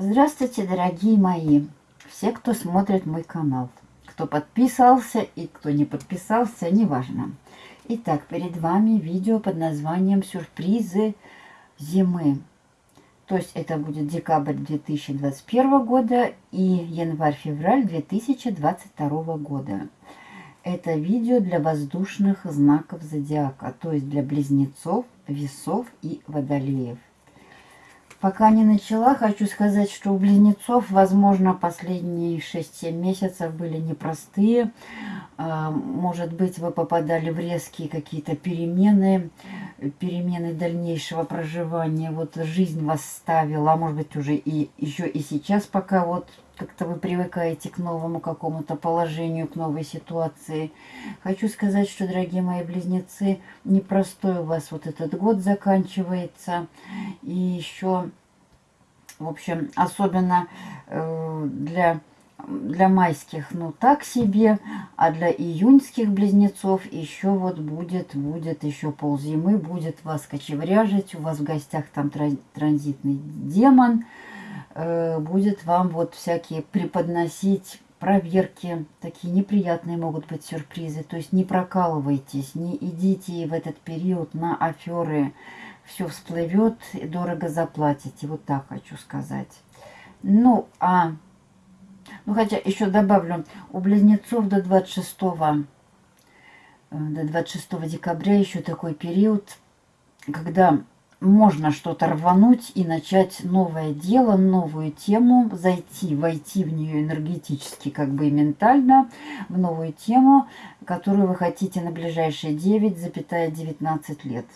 Здравствуйте, дорогие мои, все, кто смотрит мой канал, кто подписался и кто не подписался, неважно. Итак, перед вами видео под названием «Сюрпризы зимы». То есть это будет декабрь 2021 года и январь-февраль 2022 года. Это видео для воздушных знаков зодиака, то есть для близнецов, весов и водолеев. Пока не начала, хочу сказать, что у близнецов, возможно, последние 6-7 месяцев были непростые. А, может быть, вы попадали в резкие какие-то перемены, перемены дальнейшего проживания. Вот жизнь вас ставила, а может быть, уже и еще и сейчас, пока вот как-то вы привыкаете к новому какому-то положению, к новой ситуации. Хочу сказать, что, дорогие мои близнецы, непростой у вас вот этот год заканчивается. И еще, в общем, особенно э, для для майских, ну, так себе, а для июньских близнецов еще вот будет, будет еще ползимы, будет вас кочевряжить, у вас в гостях там транзитный демон, Э, будет вам вот всякие преподносить проверки, такие неприятные могут быть сюрпризы. То есть не прокалывайтесь, не идите в этот период на аферы. Все всплывет, дорого заплатите. Вот так хочу сказать. Ну, а... Ну, хотя еще добавлю, у близнецов до 26, э, до 26 декабря еще такой период, когда можно что-то рвануть и начать новое дело, новую тему, зайти, войти в нее энергетически, как бы и ментально, в новую тему, которую вы хотите на ближайшие 9,19 лет.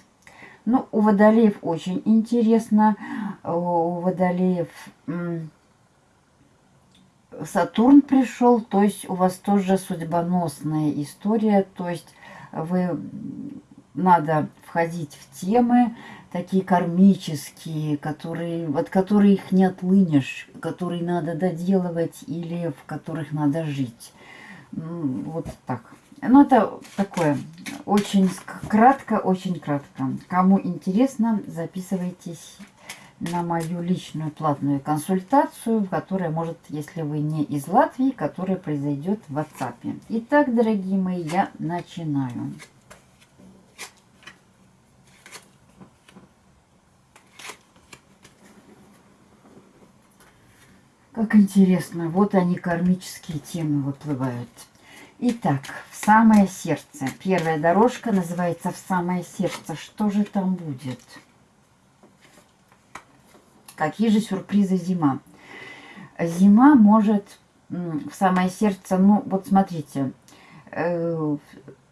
Ну, у водолеев очень интересно. У водолеев Сатурн пришел, то есть у вас тоже судьбоносная история, то есть вы надо входить в темы, такие кармические, которые, от которых не отлынешь, которые надо доделывать или в которых надо жить. Вот так. Ну, это такое, очень кратко, очень кратко. Кому интересно, записывайтесь на мою личную платную консультацию, которая может, если вы не из Латвии, которая произойдет в WhatsApp. Итак, дорогие мои, я начинаю. Как интересно, вот они, кармические темы выплывают. Итак, в самое сердце. Первая дорожка называется «В самое сердце». Что же там будет? Какие же сюрпризы зима? Зима может в самое сердце, ну вот смотрите, э,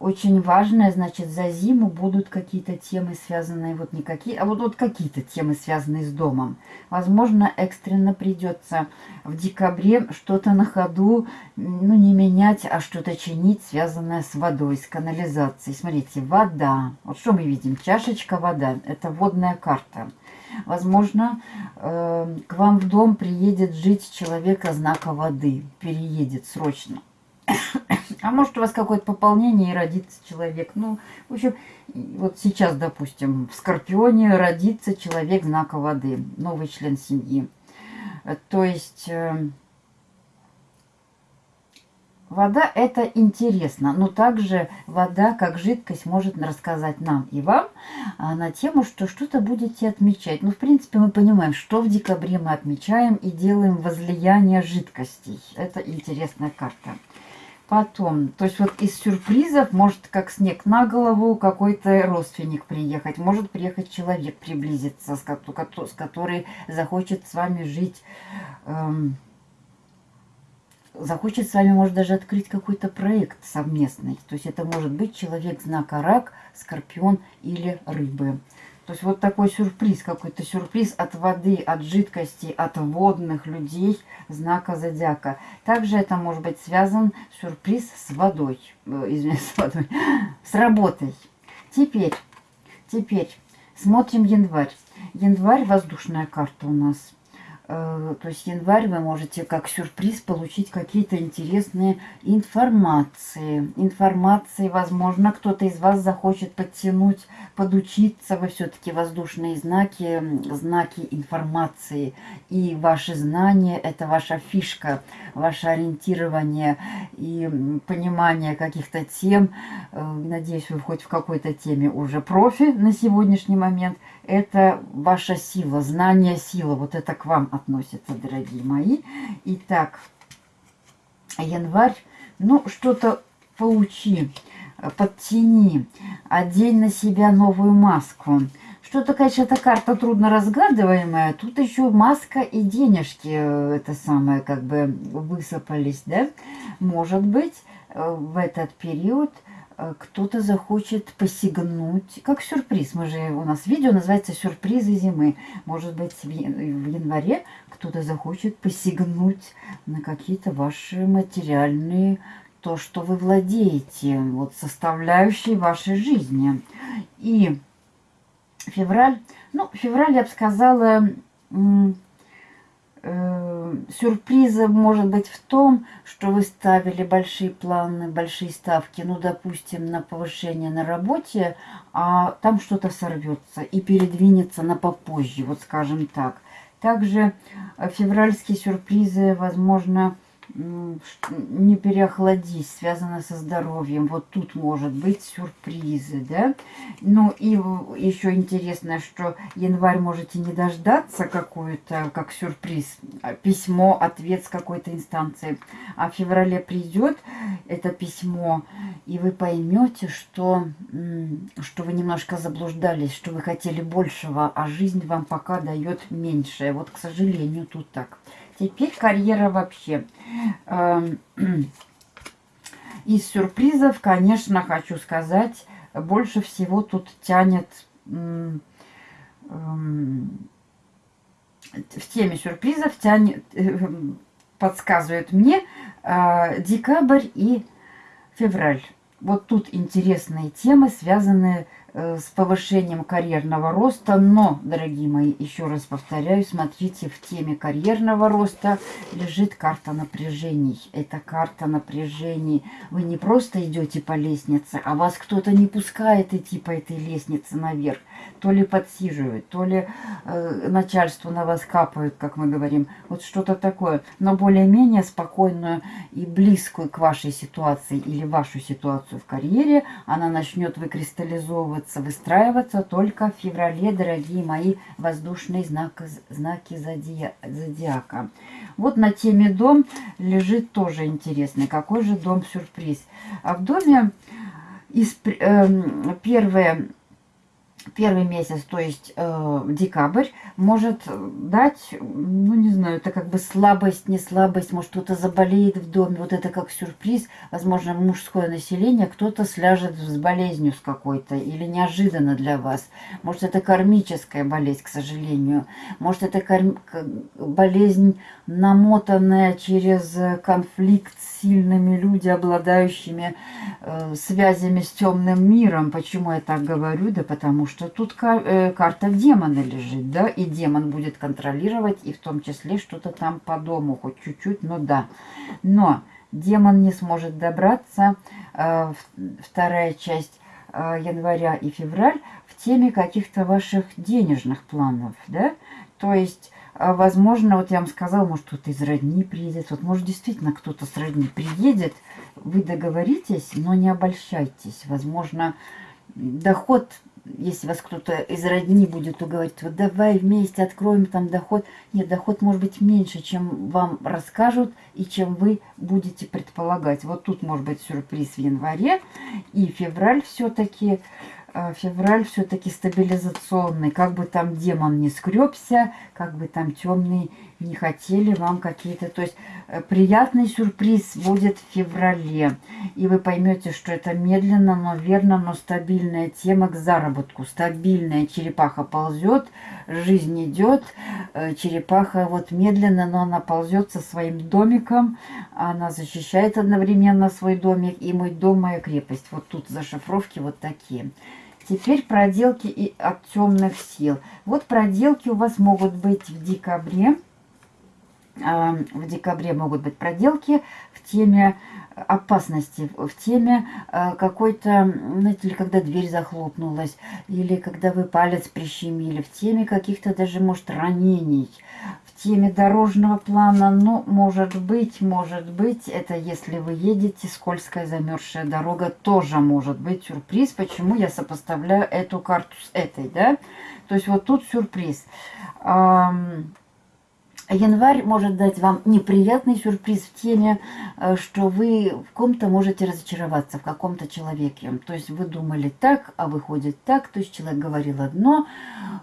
очень важное, значит, за зиму будут какие-то темы, связанные, вот не какие, а вот, вот какие-то темы, связанные с домом. Возможно, экстренно придется в декабре что-то на ходу, ну, не менять, а что-то чинить, связанное с водой, с канализацией. Смотрите, вода. Вот что мы видим? Чашечка вода. Это водная карта. Возможно, э, к вам в дом приедет жить человека знака воды. Переедет срочно. А может у вас какое-то пополнение и родится человек. Ну, в общем, вот сейчас, допустим, в Скорпионе родится человек знака воды, новый член семьи. То есть... Э, вода это интересно, но также вода как жидкость может рассказать нам и вам а, на тему, что что-то будете отмечать. Ну, в принципе, мы понимаем, что в декабре мы отмечаем и делаем возлияние жидкостей. Это интересная карта. Потом, то есть вот из сюрпризов может как снег на голову какой-то родственник приехать. Может приехать человек приблизиться, с, с который захочет с вами жить. Эм, захочет с вами, может, даже открыть какой-то проект совместный. То есть это может быть человек знака рак, скорпион или рыбы. То есть вот такой сюрприз, какой-то сюрприз от воды, от жидкости, от водных людей знака зодиака. Также это может быть связан сюрприз с водой, э, извиняюсь, с водой, с работой. Теперь, теперь смотрим январь. Январь воздушная карта у нас. Э, то есть январь вы можете как сюрприз получить какие-то интересные информации. Информации, возможно, кто-то из вас захочет подтянуть, подучиться. Вы все-таки воздушные знаки, знаки информации. И ваши знания – это ваша фишка, ваше ориентирование и понимание каких-то тем. Э, надеюсь, вы хоть в какой-то теме уже профи на сегодняшний момент – это ваша сила, знание сила. Вот это к вам относится, дорогие мои. Итак, январь. Ну, что-то поучи, подтяни, одень на себя новую маску. Что-то, конечно, эта карта трудно разгадываемая. Тут еще маска и денежки, э, это самое, как бы высыпались, да? Может быть, э, в этот период – кто-то захочет посягнуть, как сюрприз. Мы же, у нас видео называется «Сюрпризы зимы». Может быть, в январе кто-то захочет посягнуть на какие-то ваши материальные, то, что вы владеете, вот составляющие вашей жизни. И февраль, ну, февраль, я бы сказала, э, сюрпризом может быть в том, что вы ставили большие планы, большие ставки, ну, допустим, на повышение на работе, а там что-то сорвется и передвинется на попозже, вот скажем так. Также э, февральские сюрпризы, возможно, не переохладись, связано со здоровьем. Вот тут может быть сюрпризы, да. Ну и еще интересно, что январь можете не дождаться какую-то, как сюрприз, а, письмо, ответ с какой-то инстанции. А в феврале придет это письмо, и вы поймете, что, что вы немножко заблуждались, что вы хотели большего, а жизнь вам пока дает меньшее. Вот, к сожалению, тут так. Теперь карьера вообще. Эм, из сюрпризов, конечно, хочу сказать, больше всего тут тянет эм, в теме сюрпризов тянет, подсказывает мне э, декабрь и февраль. Вот тут интересные темы, связанные с Э, с повышением карьерного роста. Но, дорогие мои, еще раз повторяю, смотрите, в теме карьерного роста лежит карта напряжений. Это карта напряжений. Вы не просто идете по лестнице, а вас кто-то не пускает идти по этой лестнице наверх. То ли подсиживают, то ли э, начальство на вас капают, как мы говорим. Вот что-то такое. Но более-менее спокойную и близкую к вашей ситуации или вашу ситуацию в карьере она начнет выкристаллизовываться выстраиваться, только в феврале, дорогие мои воздушные знаки, знаки зодия, зодиака. Вот на теме дом лежит тоже интересный. Какой же дом сюрприз? А в доме из, э, первое первый месяц, то есть э, декабрь, может дать, ну не знаю, это как бы слабость, не слабость, может кто-то заболеет в доме, вот это как сюрприз, возможно, мужское население, кто-то сляжет с болезнью с какой-то или неожиданно для вас. Может это кармическая болезнь, к сожалению, может это карм... болезнь намотанная через конфликт с сильными люди, обладающими э, связями с темным миром. Почему я так говорю? Да потому что тут э, карта демона лежит, да, и демон будет контролировать, и в том числе что-то там по дому, хоть чуть-чуть, но да. Но демон не сможет добраться, э, вторая часть э, января и февраль, в теме каких-то ваших денежных планов, да, то есть возможно, вот я вам сказала, может, кто-то из родни приедет. Вот, может, действительно кто-то с родни приедет. Вы договоритесь, но не обольщайтесь. Возможно, доход если вас кто-то из родни будет уговорить, вот давай вместе откроем там доход. Нет, доход может быть меньше, чем вам расскажут и чем вы будете предполагать. Вот тут может быть сюрприз в январе и февраль все-таки а, февраль все-таки стабилизационный. Как бы там демон не скребся, как бы там темные не хотели вам какие-то... То есть э, приятный сюрприз будет в феврале. И вы поймете, что это медленно, но верно, но стабильная тема к заработку. Стабильная черепаха ползет, жизнь идет. Э, черепаха вот медленно, но она ползет со своим домиком. Она защищает одновременно свой домик. И мой дом, моя крепость. Вот тут зашифровки вот такие. Теперь проделки и от темных сил. Вот проделки у вас могут быть в декабре. А, в декабре могут быть проделки в теме опасности, в теме а, какой-то, знаете ли, когда дверь захлопнулась, или когда вы палец прищемили, в теме каких-то даже, может, ранений, в теме дорожного плана, ну, может быть, может быть, это если вы едете, скользкая замерзшая дорога, тоже может быть сюрприз. Почему я сопоставляю эту карту с этой, да? То есть вот тут сюрприз. Январь может дать вам неприятный сюрприз в теме, э, что вы в ком-то можете разочароваться, в каком-то человеке. То есть вы думали так, а выходит так. То есть человек говорил одно,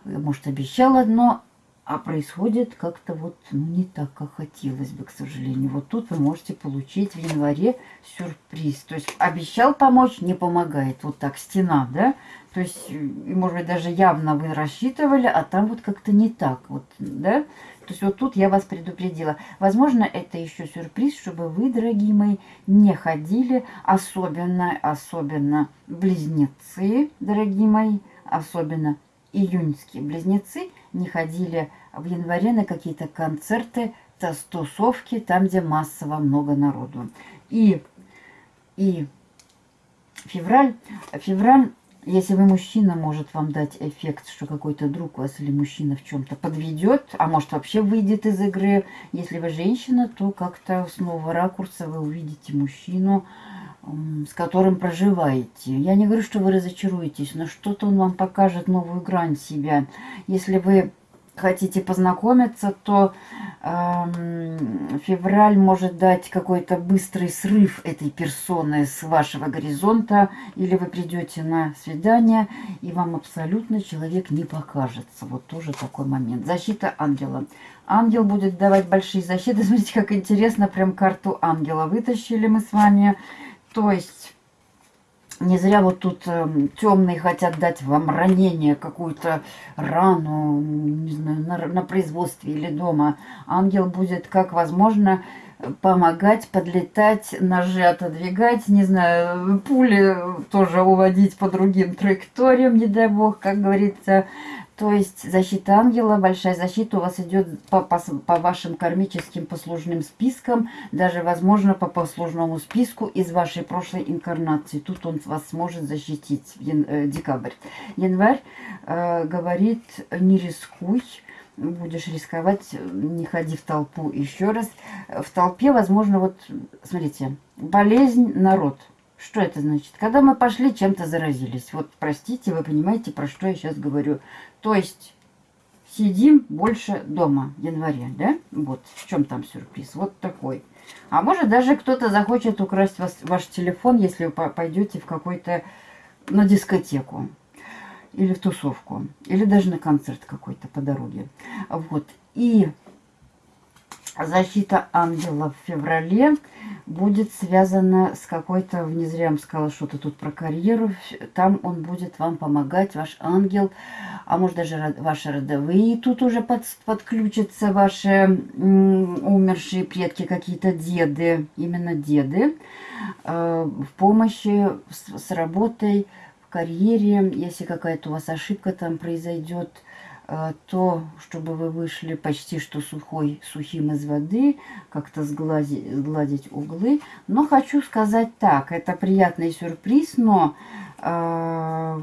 может обещал одно, а происходит как-то вот ну, не так, как хотелось бы, к сожалению. Вот тут вы можете получить в январе сюрприз. То есть обещал помочь, не помогает. Вот так, стена, да? То есть, может быть, даже явно вы рассчитывали, а там вот как-то не так, вот, да? То есть вот тут я вас предупредила. Возможно, это еще сюрприз, чтобы вы, дорогие мои, не ходили, особенно, особенно близнецы, дорогие мои, особенно июньские близнецы, не ходили в январе на какие-то концерты, тусовки, там, где массово много народу. И, и февраль, февраль если вы мужчина, может вам дать эффект, что какой-то друг вас или мужчина в чем-то подведет, а может вообще выйдет из игры. Если вы женщина, то как-то с нового ракурса вы увидите мужчину, с которым проживаете. Я не говорю, что вы разочаруетесь, но что-то он вам покажет новую грань себя. Если вы хотите познакомиться, то э, февраль может дать какой-то быстрый срыв этой персоны с вашего горизонта, или вы придете на свидание, и вам абсолютно человек не покажется. Вот тоже такой момент. Защита ангела. Ангел будет давать большие защиты. Смотрите, как интересно, прям карту ангела вытащили мы с вами. То есть не зря вот тут э, темные хотят дать вам ранение, какую-то рану, не знаю, на, на производстве или дома. Ангел будет, как возможно, помогать, подлетать, ножи отодвигать, не знаю, пули тоже уводить по другим траекториям, не дай бог, как говорится. То есть защита ангела, большая защита у вас идет по, по, по вашим кармическим послужным спискам, даже, возможно, по послужному списку из вашей прошлой инкарнации. Тут он вас сможет защитить, ян, э, декабрь. Январь э, говорит, не рискуй, будешь рисковать, не ходи в толпу. Еще раз, в толпе, возможно, вот, смотрите, болезнь, народ – что это значит? Когда мы пошли, чем-то заразились. Вот, простите, вы понимаете, про что я сейчас говорю. То есть, сидим больше дома в январе, да? Вот, в чем там сюрприз? Вот такой. А может, даже кто-то захочет украсть вас, ваш телефон, если вы пойдете в какой-то, на дискотеку. Или в тусовку. Или даже на концерт какой-то по дороге. Вот. И защита ангела в феврале будет связана с какой-то, не зря сказала что-то тут про карьеру, там он будет вам помогать, ваш ангел, а может даже ваши родовые, тут уже под, подключатся ваши умершие предки, какие-то деды, именно деды, э, в помощи с, с работой, в карьере, если какая-то у вас ошибка там произойдет, то, чтобы вы вышли почти что сухой, сухим из воды, как-то сгладить, сгладить углы. Но хочу сказать так, это приятный сюрприз, но э,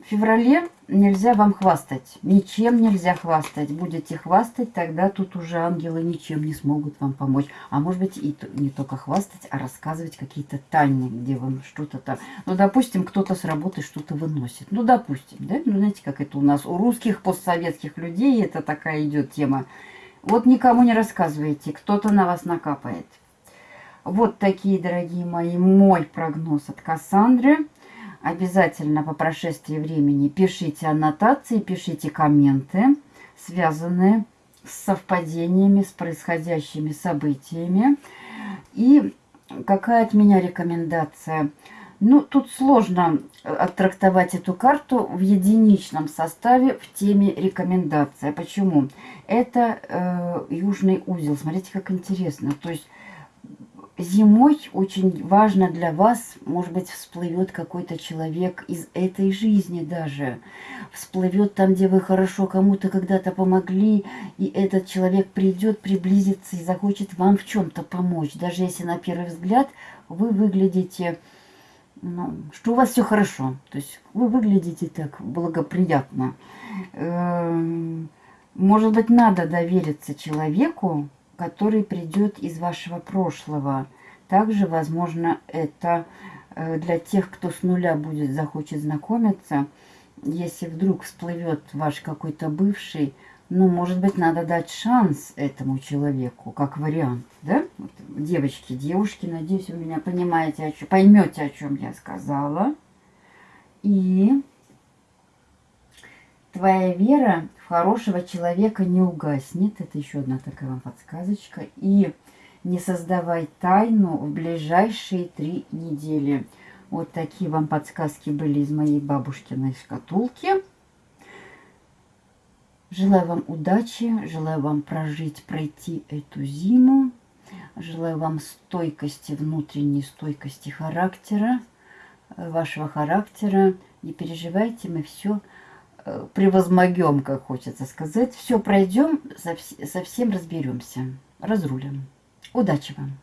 феврале нельзя вам хвастать. Ничем нельзя хвастать. Будете хвастать, тогда тут уже ангелы ничем не смогут вам помочь. А может быть и не только хвастать, а рассказывать какие-то тайны, где вам что-то там... Ну, допустим, кто-то с работы что-то выносит. Ну, допустим, да? Ну, знаете, как это у нас у русских постсоветских людей, это такая идет тема. Вот никому не рассказывайте, кто-то на вас накапает. Вот такие, дорогие мои, мой прогноз от Кассандры обязательно по прошествии времени пишите аннотации, пишите комменты, связанные с совпадениями, с происходящими событиями. И какая от меня рекомендация? Ну, тут сложно оттрактовать эту карту в единичном составе в теме рекомендация. Почему? Это э, южный узел. Смотрите, как интересно. То есть зимой очень важно для вас, может быть, всплывет какой-то человек из этой жизни даже. Всплывет там, где вы хорошо кому-то когда-то помогли, и этот человек придет, приблизится и захочет вам в чем-то помочь. Даже если на первый взгляд вы выглядите, ну, что у вас все хорошо. То есть вы выглядите так благоприятно. Эм, может быть, надо довериться человеку, который придет из вашего прошлого. Также, возможно, это э, для тех, кто с нуля будет захочет знакомиться, если вдруг всплывет ваш какой-то бывший, ну, может быть, надо дать шанс этому человеку, как вариант, да? Вот, девочки, девушки, надеюсь, вы меня понимаете, поймете, о чем я сказала. И твоя вера хорошего человека не угаснет. Это еще одна такая вам подсказочка. И не создавай тайну в ближайшие три недели. Вот такие вам подсказки были из моей бабушкиной шкатулки. Желаю вам удачи, желаю вам прожить, пройти эту зиму. Желаю вам стойкости, внутренней стойкости характера, э, вашего характера. Не переживайте, мы все превозмогем, как хочется сказать. Все пройдем, совсем разберемся, разрулим. Удачи вам!